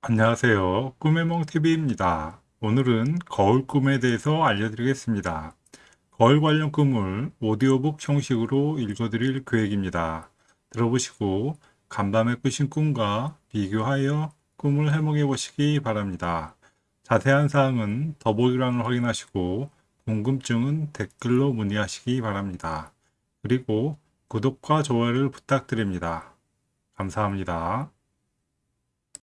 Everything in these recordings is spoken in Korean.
안녕하세요. 꿈의 몽TV입니다. 오늘은 거울 꿈에 대해서 알려드리겠습니다. 거울 관련 꿈을 오디오북 형식으로 읽어드릴 계획입니다. 들어보시고 간밤에 꾸신 꿈과 비교하여 꿈을 해몽해 보시기 바랍니다. 자세한 사항은 더보기란을 확인하시고 궁금증은 댓글로 문의하시기 바랍니다. 그리고 구독과 좋아요를 부탁드립니다. 감사합니다.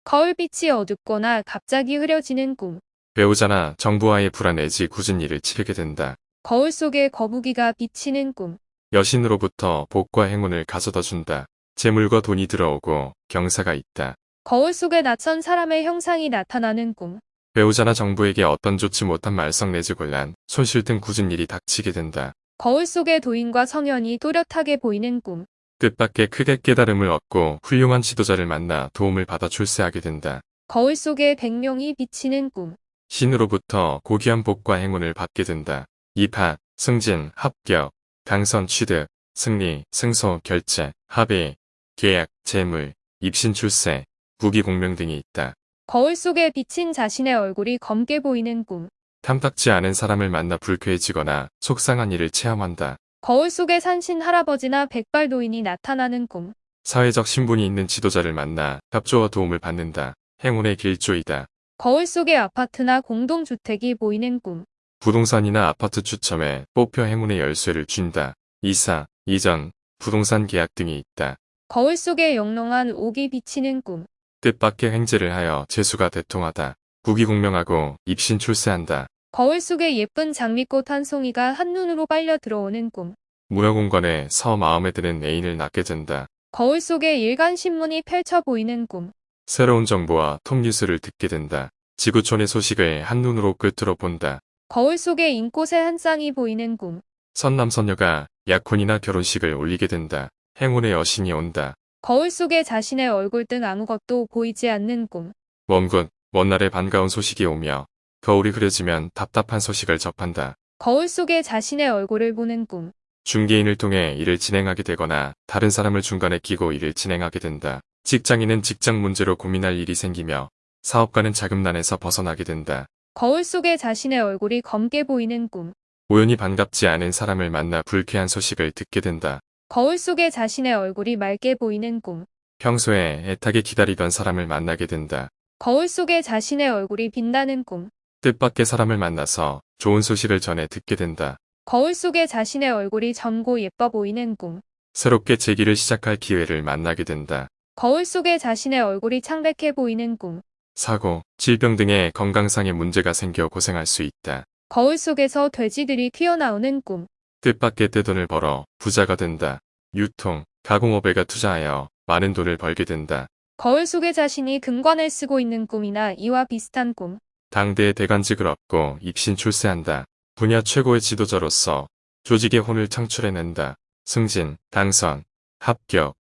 거울빛이 어둡거나 갑자기 흐려지는 꿈. 배우자나 정부와의 불안해지 굳은 일을 치르게 된다. 거울 속에 거북이가 비치는 꿈. 여신으로부터 복과 행운을 가져다 준다. 재물과 돈이 들어오고 경사가 있다. 거울 속에 낯선 사람의 형상이 나타나는 꿈. 배우자나 정부에게 어떤 좋지 못한 말썽 내지 곤란, 손실 등 굳은 일이 닥치게 된다. 거울 속에 도인과 성현이 또렷하게 보이는 꿈. 뜻밖의 크게 깨달음을 얻고 훌륭한 지도자를 만나 도움을 받아 출세하게 된다. 거울 속에 백명이 비치는 꿈. 신으로부터 고귀한 복과 행운을 받게 된다. 입학, 승진, 합격, 당선 취득, 승리, 승소, 결제, 합의, 계약, 재물, 입신 출세, 부귀 공명 등이 있다. 거울 속에 비친 자신의 얼굴이 검게 보이는 꿈. 탐탁지 않은 사람을 만나 불쾌해지거나 속상한 일을 체험한다. 거울 속에 산신 할아버지나 백발 도인이 나타나는 꿈. 사회적 신분이 있는 지도자를 만나 협조와 도움을 받는다. 행운의 길조이다. 거울 속에 아파트나 공동주택이 보이는 꿈. 부동산이나 아파트 추첨에 뽑혀 행운의 열쇠를 준다. 이사, 이전, 부동산 계약 등이 있다. 거울 속에 영롱한 옥이 비치는 꿈. 뜻밖의 횡재를 하여 재수가 대통하다. 부귀공명하고 입신 출세한다. 거울 속에 예쁜 장미꽃 한 송이가 한눈으로 빨려 들어오는 꿈. 무료공간에 서 마음에 드는 애인을 낳게 된다. 거울 속에 일간 신문이 펼쳐 보이는 꿈. 새로운 정보와 톱뉴스를 듣게 된다. 지구촌의 소식을 한눈으로 꿰뚫어 본다. 거울 속에 인꽃의 한 쌍이 보이는 꿈. 선남선녀가 약혼이나 결혼식을 올리게 된다. 행운의 여신이 온다. 거울 속에 자신의 얼굴 등 아무것도 보이지 않는 꿈. 먼 곳, 먼 날에 반가운 소식이 오며 거울이 흐려지면 답답한 소식을 접한다. 거울 속에 자신의 얼굴을 보는 꿈. 중개인을 통해 일을 진행하게 되거나 다른 사람을 중간에 끼고 일을 진행하게 된다. 직장인은 직장 문제로 고민할 일이 생기며 사업가는 자금난에서 벗어나게 된다. 거울 속에 자신의 얼굴이 검게 보이는 꿈. 우연히 반갑지 않은 사람을 만나 불쾌한 소식을 듣게 된다. 거울 속에 자신의 얼굴이 맑게 보이는 꿈. 평소에 애타게 기다리던 사람을 만나게 된다. 거울 속에 자신의 얼굴이 빛나는 꿈. 뜻밖의 사람을 만나서 좋은 소식을 전해 듣게 된다. 거울 속에 자신의 얼굴이 젊고 예뻐 보이는 꿈. 새롭게 재기를 시작할 기회를 만나게 된다. 거울 속에 자신의 얼굴이 창백해 보이는 꿈. 사고, 질병 등의 건강상의 문제가 생겨 고생할 수 있다. 거울 속에서 돼지들이 튀어나오는 꿈. 뜻밖의 떼돈을 벌어 부자가 된다. 유통, 가공업에가 투자하여 많은 돈을 벌게 된다. 거울 속에 자신이 금관을 쓰고 있는 꿈이나 이와 비슷한 꿈. 당대의 대관직을 얻고 입신 출세한다. 분야 최고의 지도자로서 조직의 혼을 창출해낸다. 승진, 당선, 합격,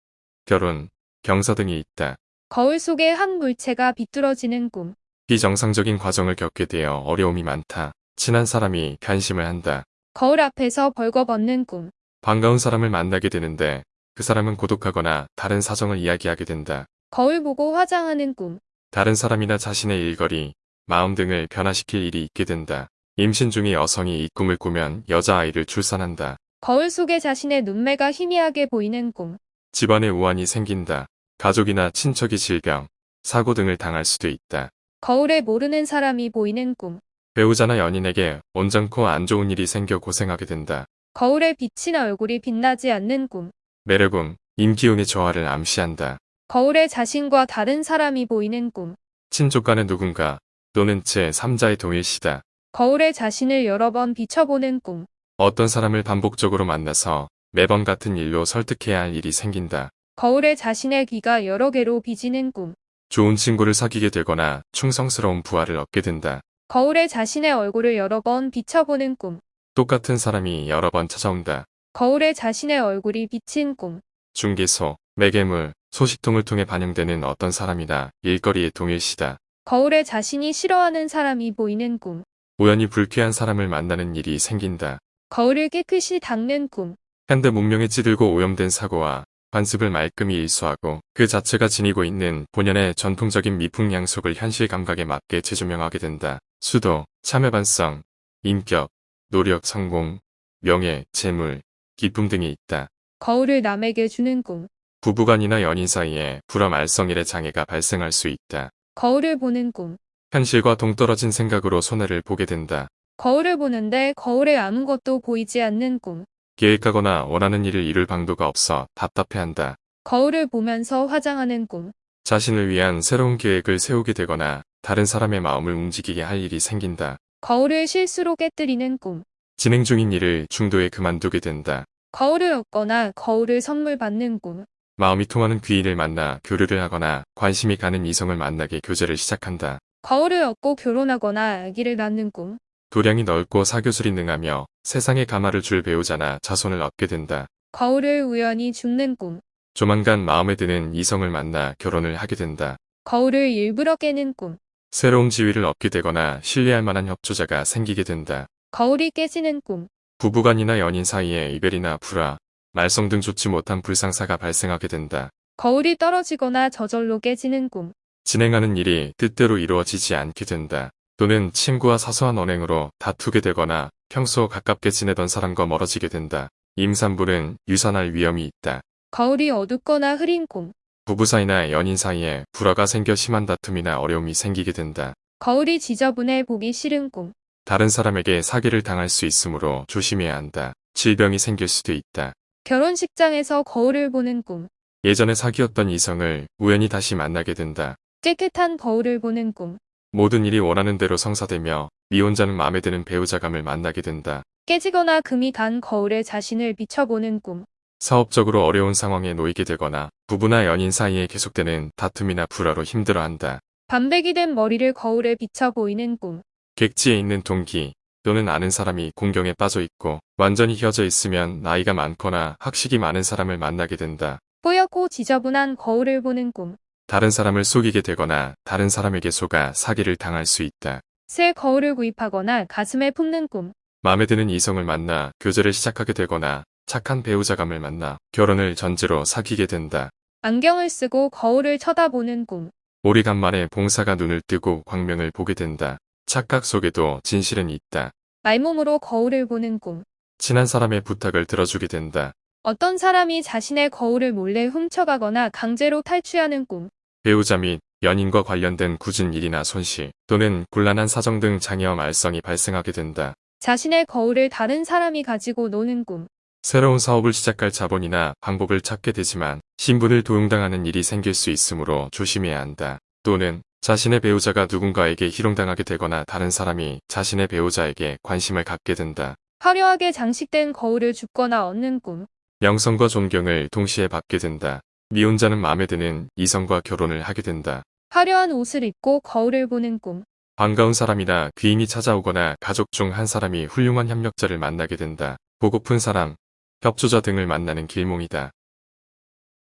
결혼, 경사 등이 있다. 거울 속에 한 물체가 비뚤어지는 꿈. 비정상적인 과정을 겪게 되어 어려움이 많다. 친한 사람이 관심을 한다. 거울 앞에서 벌거벗는 꿈. 반가운 사람을 만나게 되는데 그 사람은 고독하거나 다른 사정을 이야기하게 된다. 거울 보고 화장하는 꿈. 다른 사람이나 자신의 일거리, 마음 등을 변화시킬 일이 있게 된다. 임신 중의 여성이 이 꿈을 꾸면 여자아이를 출산한다. 거울 속에 자신의 눈매가 희미하게 보이는 꿈. 집안에 우환이 생긴다. 가족이나 친척이 질병, 사고 등을 당할 수도 있다. 거울에 모르는 사람이 보이는 꿈. 배우자나 연인에게 온전코 안 좋은 일이 생겨 고생하게 된다. 거울에 비친 얼굴이 빛나지 않는 꿈. 매력움, 임기운의 조화를 암시한다. 거울에 자신과 다른 사람이 보이는 꿈. 친족 간의 누군가 또는 제3자의 동일시다. 거울에 자신을 여러 번 비춰보는 꿈. 어떤 사람을 반복적으로 만나서 매번 같은 일로 설득해야 할 일이 생긴다. 거울에 자신의 귀가 여러 개로 비지는 꿈. 좋은 친구를 사귀게 되거나 충성스러운 부하를 얻게 된다. 거울에 자신의 얼굴을 여러 번 비춰보는 꿈. 똑같은 사람이 여러 번 찾아온다. 거울에 자신의 얼굴이 비친 꿈. 중개소, 매개물, 소식통을 통해 반영되는 어떤 사람이나 일거리의 동일시다. 거울에 자신이 싫어하는 사람이 보이는 꿈. 우연히 불쾌한 사람을 만나는 일이 생긴다. 거울을 깨끗이 닦는 꿈. 현대 문명에 찌들고 오염된 사고와 관습을 말끔히 일소하고 그 자체가 지니고 있는 본연의 전통적인 미풍 양속을 현실 감각에 맞게 재조명하게 된다. 수도, 참여반성, 인격, 노력, 성공, 명예, 재물, 기쁨 등이 있다. 거울을 남에게 주는 꿈. 부부간이나 연인 사이에 불화말성일의 장애가 발생할 수 있다. 거울을 보는 꿈. 현실과 동떨어진 생각으로 손해를 보게 된다. 거울을 보는데 거울에 아무것도 보이지 않는 꿈. 계획하거나 원하는 일을 이룰 방도가 없어 답답해한다. 거울을 보면서 화장하는 꿈. 자신을 위한 새로운 계획을 세우게 되거나 다른 사람의 마음을 움직이게 할 일이 생긴다. 거울을 실수로 깨뜨리는 꿈. 진행 중인 일을 중도에 그만두게 된다. 거울을 얻거나 거울을 선물 받는 꿈. 마음이 통하는 귀인을 만나 교류를 하거나 관심이 가는 이성을 만나게 교제를 시작한다. 거울을 얻고 결혼하거나 아기를 낳는 꿈. 도량이 넓고 사교술이 능하며 세상에 가마를 줄 배우자나 자손을 얻게 된다. 거울을 우연히 죽는 꿈. 조만간 마음에 드는 이성을 만나 결혼을 하게 된다. 거울을 일부러 깨는 꿈. 새로운 지위를 얻게 되거나 신뢰할 만한 협조자가 생기게 된다. 거울이 깨지는 꿈. 부부간이나 연인 사이에 이별이나 불화, 말썽 등 좋지 못한 불상사가 발생하게 된다. 거울이 떨어지거나 저절로 깨지는 꿈. 진행하는 일이 뜻대로 이루어지지 않게 된다. 또는 친구와 사소한 언행으로 다투게 되거나 평소 가깝게 지내던 사람과 멀어지게 된다. 임산부는 유산할 위험이 있다. 거울이 어둡거나 흐린 꿈. 부부 사이나 연인 사이에 불화가 생겨 심한 다툼이나 어려움이 생기게 된다. 거울이 지저분해 보기 싫은 꿈. 다른 사람에게 사기를 당할 수 있으므로 조심해야 한다. 질병이 생길 수도 있다. 결혼식장에서 거울을 보는 꿈. 예전에 사귀었던 이성을 우연히 다시 만나게 된다. 깨끗한 거울을 보는 꿈. 모든 일이 원하는 대로 성사되며 미혼자는 마음에 드는 배우자감을 만나게 된다. 깨지거나 금이 간 거울에 자신을 비춰보는 꿈. 사업적으로 어려운 상황에 놓이게 되거나 부부나 연인 사이에 계속되는 다툼이나 불화로 힘들어한다. 반백이 된 머리를 거울에 비춰 보이는 꿈. 객지에 있는 동기 또는 아는 사람이 공경에 빠져 있고 완전히 휘어져 있으면 나이가 많거나 학식이 많은 사람을 만나게 된다. 뿌옇고 지저분한 거울을 보는 꿈. 다른 사람을 속이게 되거나 다른 사람에게 속아 사기를 당할 수 있다. 새 거울을 구입하거나 가슴에 품는 꿈. 마음에 드는 이성을 만나 교제를 시작하게 되거나 착한 배우자감을 만나 결혼을 전제로 사귀게 된다. 안경을 쓰고 거울을 쳐다보는 꿈. 오리간만에 봉사가 눈을 뜨고 광명을 보게 된다. 착각 속에도 진실은 있다. 말몸으로 거울을 보는 꿈. 친한 사람의 부탁을 들어주게 된다. 어떤 사람이 자신의 거울을 몰래 훔쳐가거나 강제로 탈취하는 꿈. 배우자 및 연인과 관련된 굳은 일이나 손실 또는 곤란한 사정 등 장애와 말썽이 발생하게 된다. 자신의 거울을 다른 사람이 가지고 노는 꿈. 새로운 사업을 시작할 자본이나 방법을 찾게 되지만 신분을 도용당하는 일이 생길 수 있으므로 조심해야 한다. 또는 자신의 배우자가 누군가에게 희롱당하게 되거나 다른 사람이 자신의 배우자에게 관심을 갖게 된다. 화려하게 장식된 거울을 줍거나 얻는 꿈. 명성과 존경을 동시에 받게 된다. 미혼자는 마음에 드는 이성과 결혼을 하게 된다. 화려한 옷을 입고 거울을 보는 꿈. 반가운 사람이나 귀인이 찾아오거나 가족 중 한 사람이 훌륭한 협력자를 만나게 된다. 보고픈 사람, 협조자 등을 만나는 길몽이다.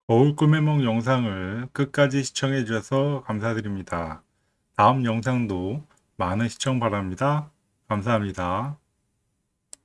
거울 꿈의梦 영상을 끝까지 시청해 주셔서 감사드립니다. 다음 영상도 많은 시청 바랍니다. 감사합니다.